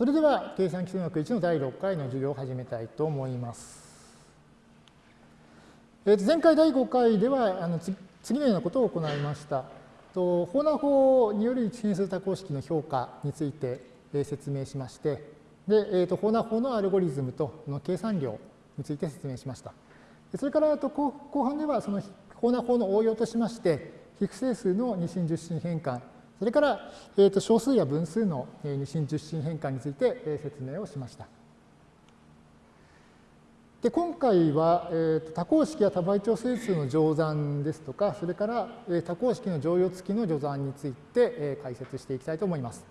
それでは、計算基数学1の第6回の授業を始めたいと思います。えー、と前回第5回ではあの次のようなことを行いました。とホーナー法による一変数多項式の評価について、えー、説明しまして、でえー、とホーナー法のアルゴリズムとの計算量について説明しました。それからあと後半ではそのホーナー法の応用としまして、非不整数の二進十進変換それから、えー、と小数や分数の二進十進変換について、説明をしました。で今回は、えー、と多項式や多倍調整数の乗算ですとか、それから、え多項式の乗用付きの乗算について、え解説していきたいと思います。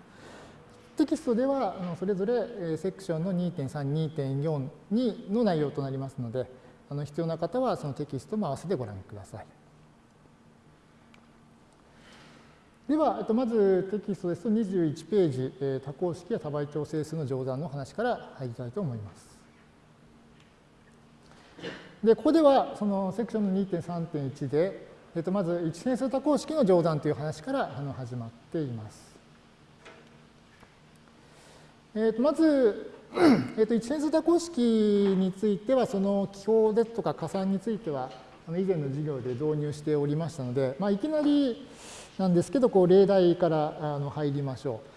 テキストではあのそれぞれ、えセクションの2.3、2.4の内容となりますので、あの必要な方はそのテキストも合わせてご覧ください。では、えっと、まずテキストですと21ページ、えー、多項式や多倍調整数の乗算の話から入りたいと思います。で、ここではそのセクションの2.3.1で、えっと、まず一変数多項式の乗算という話からあの始まっています。えっと、まず、えっと、一変数多項式については、その記法ですとか加算については、以前の授業で導入しておりましたので、まあ、いきなりなんですけど、こう例題からあの入りましょう。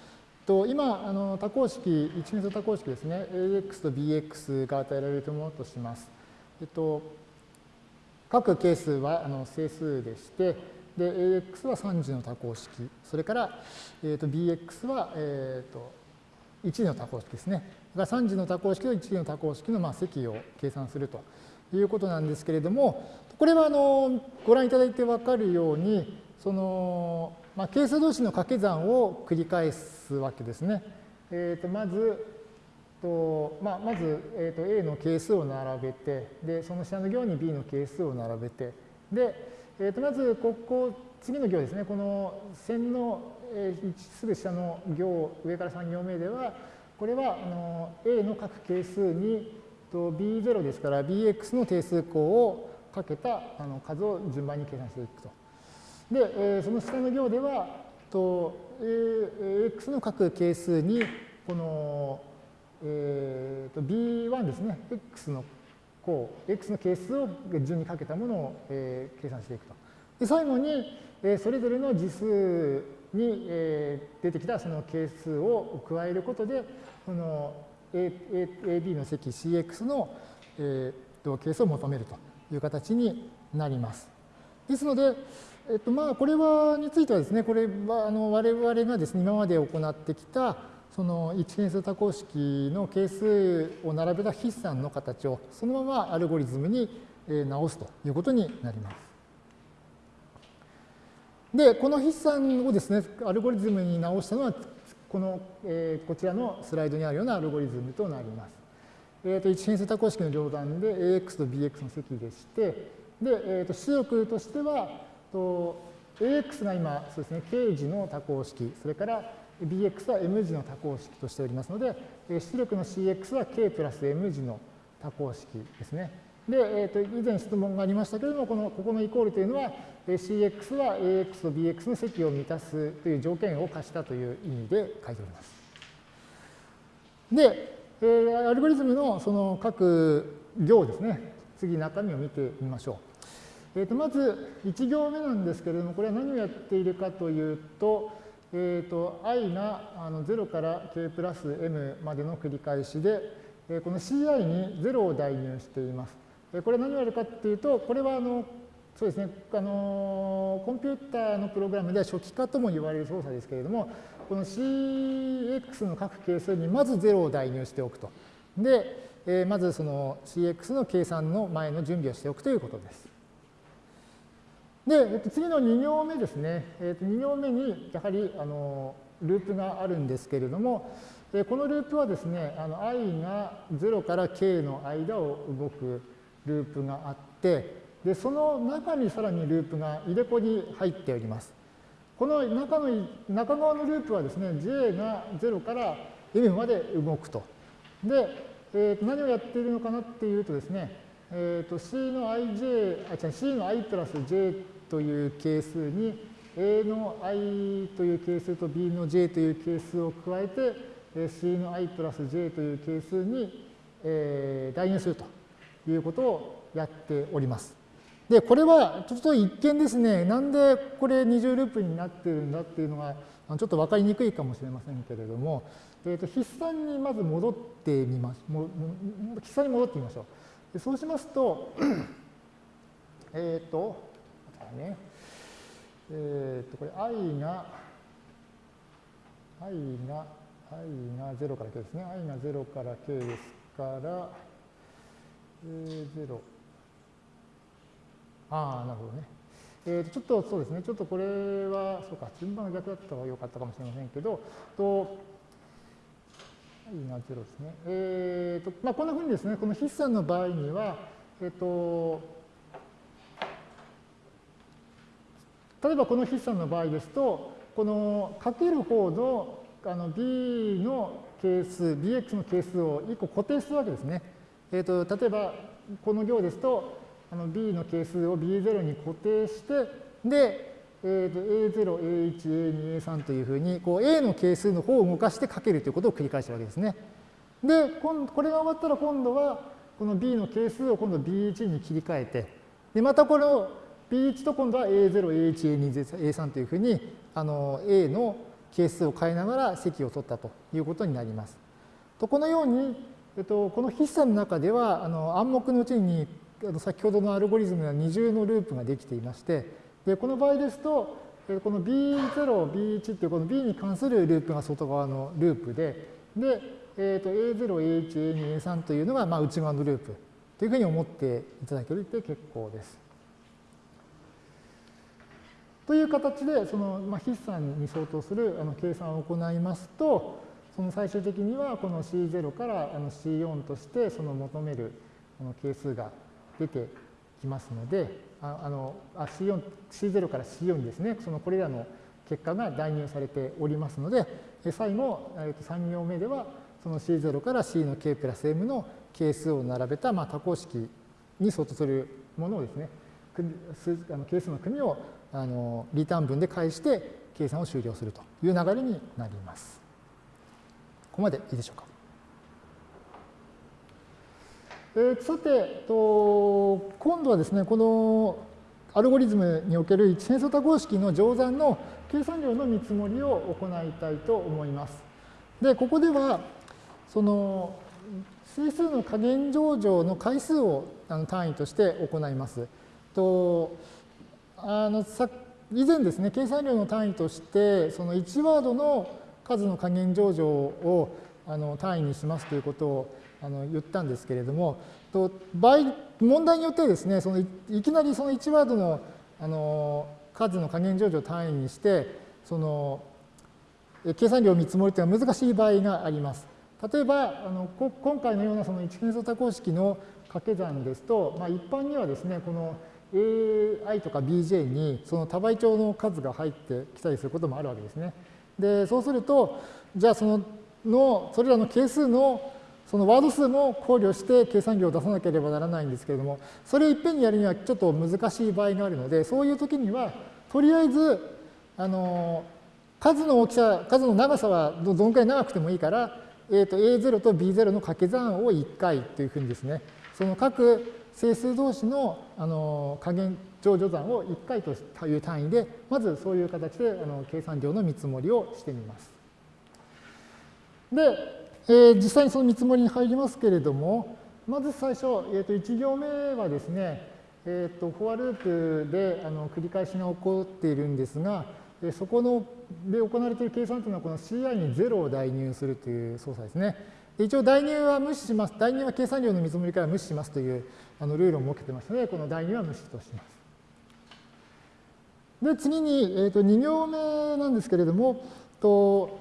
と今、あの多項式、一変数多項式ですね、ax と bx が与えられるものとします。えっと、各係数はあの整数でして、で、ax は3次の多項式、それから、えっと、bx は、えっと、1次の多項式ですね。が3次の多項式と1次の多項式のまあ積を計算するということなんですけれども、これはあのご覧いただいて分かるように、その、まあ、係数同士の掛け算を繰り返すわけですね。えー、とまず、とまあ、まず、えー、と A の係数を並べて、で、その下の行に B の係数を並べて、で、えー、とまず、ここ、次の行ですね、この線の、えー、すぐ下の行、上から3行目では、これはあの A の各係数にと B0 ですから BX の定数項をかけたあの数を順番に計算していくと。で、えー、その下の行では、と AX の各係数に、この、えー、と B1 ですね、X の項、X の係数を順にかけたものを、えー、計算していくと。で最後に、えー、それぞれの次数に、えー、出てきたその係数を加えることで、この AB の積 CX の、えー、と係数を求めるという形になります。ですので、えっと、まあ、これは、についてはですね、これは、あの、我々がですね、今まで行ってきた、その一変数多項式の係数を並べた筆算の形をそのままアルゴリズムに直すということになります。で、この筆算をですね、アルゴリズムに直したのは、この、えー、こちらのスライドにあるようなアルゴリズムとなります。えー、と一変数多項式の乗算で AX と BX の積でして、で、えー、と出力としては、と AX が今、そうですね、K 字の多項式、それから BX は M 字の多項式としておりますので、出力の CX は K プラス M 字の多項式ですね。で、えー、と以前質問がありましたけれども、このここのイコールというのは、CX は AX と BX の積を満たすという条件を課したという意味で書いております。で、えー、アルゴリズムのその各行ですね、次中身を見てみましょう。えー、とまず1行目なんですけれども、これは何をやっているかというと、えー、と i があの0から k プラス m までの繰り返しで、えー、この ci に0を代入しています。えー、これは何をやるかっていうと、これはあのそうですね、あのコンピューターのプログラムでは初期化とも言われる操作ですけれども、この cx の各係数にまず0を代入しておくと。で、えー、まずその cx の計算の前の準備をしておくということです。で、えっと、次の2行目ですね。えっと、2行目にやはりあのループがあるんですけれども、えこのループはですね、あの i が0から k の間を動くループがあって、でその中にさらにループが入れ子に入っております。この中の中側のループはですね、j が0から m まで動くと。で、えー、と何をやっているのかなっていうとですね、えー、と c の ij、あ、違う、c の i プラス j という係数に A の i という係数と B の j という係数を加えて、c の i プラス j という係数に、えー、代入するということをやっております。で、これはちょっと一見ですね、なんでこれ二重ループになってるんだっていうのがちょっと分かりにくいかもしれませんけれども、えー、と筆算にまず戻ってみましょう。筆算に戻ってみましょう。でそうしますと、えっ、ー、と、ね、えっ、ー、と、これ i が、i が、i が0から k ですね。i が0から k ですから、えー、0。ああ、なるほどね。えー、とちょっとそうですね、ちょっとこれは、そうか、順番が逆だったらよかったかもしれませんけど、と、i が0ですね。えーとまあ、こんなふうにですね、この筆算の場合には、えっ、ー、と、例えばこの筆算の場合ですと、このかける方のあの b の係数、bx の係数を1個固定するわけですね。えーと、例えばこの行ですと、あの b の係数を b0 に固定して、で、えー、と a0、a1、a2、a3 というふうにこう a の係数の方を動かしてかけるということを繰り返したわけですね。で、これが終わったら今度はこの b の係数を今度 b1 に切り替えて、でまたこれを B1 と今度は A0、A1、A2、A3 というふうにあの A の係数を変えながら積を取ったということになります。とこのように、えっと、この筆算の中ではあの暗黙のうちに先ほどのアルゴリズムは二重のループができていましてでこの場合ですとこの B0、B1 っていうこの B に関するループが外側のループでで、えー、と A0、A1、A2、A3 というのがまあ内側のループというふうに思っていただけると結構です。という形で、その、まあ、筆算に相当するあの計算を行いますと、その最終的にはこの C0 からあの C4 としてその求めるこの係数が出てきますので、ああのあ C4、C0 から C4 にですね、そのこれらの結果が代入されておりますので、最後、3行目では、その C0 から C の K プラス M の係数を並べた、まあ、多項式に相当するものをですね、あの係数の組をあのリターン分で返して計算を終了するという流れになります。ここまでいいでしょうか？えー、さてと、今度はですね、このアルゴリズムにおける一変数多項式の乗算の計算量の見積もりを行いたいと思います。で、ここでは、その整数の加減上場の回数を単位として行います。とあのさ以前ですね、計算量の単位として、その1ワードの数の加減上場をあの単位にしますということをあの言ったんですけれども、と場合問題によってですね、そのいきなりその1ワードのあの数の加減上場を単位にして、その計算量を見積もりというのは難しい場合があります。例えば、あの今回のようなその一変数多項式の掛け算ですと、まあ、一般にはですね、この AI とか BJ にその多倍帳の数が入ってきたりすることもあるわけですね。で、そうすると、じゃあそのの、それらの係数のそのワード数も考慮して計算量を出さなければならないんですけれども、それをいっぺんにやるにはちょっと難しい場合があるので、そういう時には、とりあえず、あの、数の大きさ、数の長さはどのくらい長くてもいいから、えー、と A0 と B0 の掛け算を1回というふうにですね、その各整数同士のあの加減乗除算を1回という単位で、まずそういう形であの計算量の見積もりをしてみます。で、えー、実際にその見積もりに入りますけれども、まず最初、えー、と1行目はですね、えー、とフォアループであの繰り返しが起こっているんですが、えそこので行われている計算というのは、この CI に0を代入するという操作ですね。一応代入は無視します。代入は計算量の見積もりから無視しますというあのルールを設けてますので、この代入は無視とします。で、次に、えー、と2行目なんですけれども、と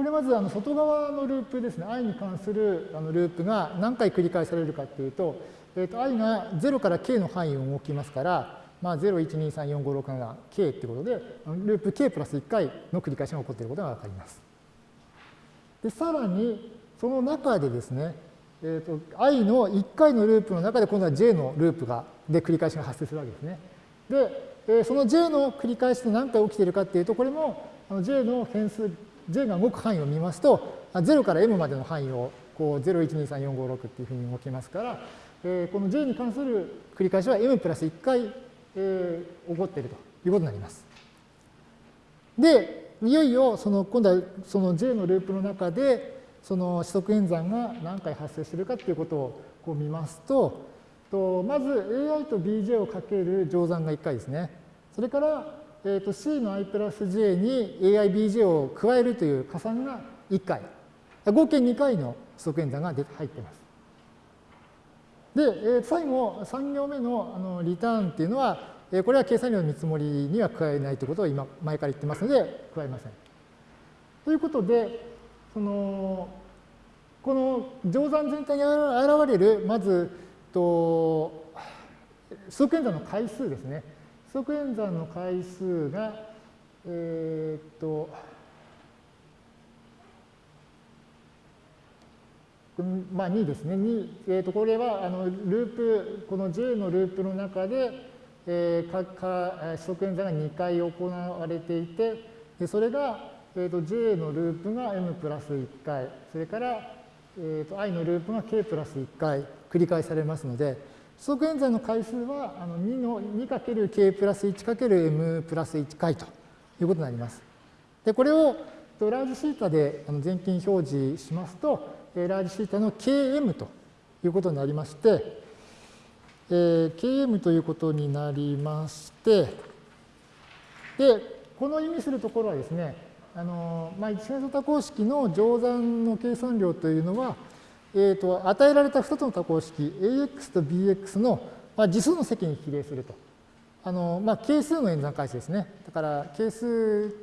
これまずあの外側のループですね、i に関するあのループが何回繰り返されるかっていうと、えー、と i が0から k の範囲を動きますから、まあ、0、1、2、3、4、5、6、7、k ってことで、ループ k プラス1回の繰り返しが起こっていることがわかります。で、さらに、その中でですね、えーと、i の1回のループの中で今度は j のループがで繰り返しが発生するわけですね。で、えー、その j の繰り返しって何回起きているかっていうと、これもあの j の変数 J が動く範囲を見ますと、0から M までの範囲をこう0、1、2、3、4、5、6っていうふうに動きますから、えー、この J に関する繰り返しは M プラス1回、えー、起こっているということになります。で、いよいよその今度はその J のループの中でその指則演算が何回発生しているかということをこう見ますと、とまず AI と BJ をかける乗算が1回ですね。それから、えー、と C の i プラス J に AIBJ を加えるという加算が1回。合計2回の指則演算が入っています。で、えー、最後、3行目のあのリターンっていうのは、えー、これは計算量の見積もりには加えないということを今、前から言ってますので、加えません。ということで、その、この乗算全体に現れる、まず、と、指則演算の回数ですね。指則演算の回数が、えー、っと、まあ、2ですね。2、えー、とこれはあのループ、この J のループの中で、えー、かか指則演算が2回行われていて、でそれが、えー、と J のループが M プラス1回、それから、えー、と I のループが K プラス1回繰り返されますので、指則演算の回数はあの2の 2×K プラス 1×M プラス1回ということになります。で、これをラージシータで全近表示しますと、ラージシータの Km ということになりまして、えー、Km ということになりまして、で、この意味するところはですね、あのまあ、一変数多項式の乗算の計算量というのは、えーと、与えられた2つの多項式 AX と BX の、まあ、次数の積に比例すると。あのまあ、係数の演算回数ですね。だから係数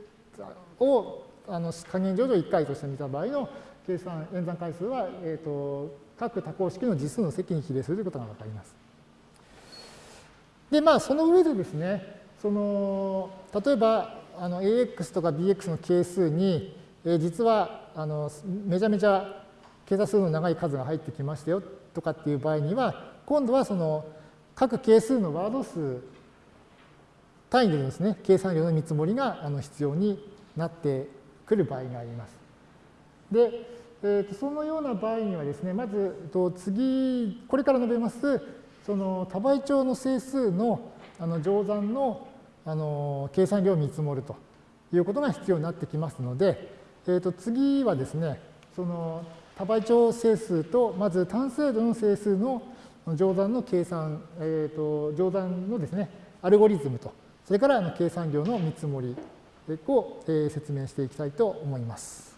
をあの加減乗除1回として見た場合の計算、演算回数は、えーと、各多項式の次数の積に比例するということがわかります。で、まあ、その上でですね、その、例えば、あの、AX とか BX の係数に、えー、実は、あの、めちゃめちゃ計算数の長い数が入ってきましたよとかっていう場合には、今度はその、各係数のワード数単位でですね、計算量の見積もりがあの必要になってくる場合があります。で、えー、とそのような場合にはですね、まず、と次、これから述べます、その多倍長の整数のあの乗算のあの計算量を見積もるということが必要になってきますので、えー、と次はですね、その多倍長整数と、まず単精度の整数の乗算の計算、えー、と乗算のですね、アルゴリズムと、それからあの計算量の見積もりをえ説明していきたいと思います。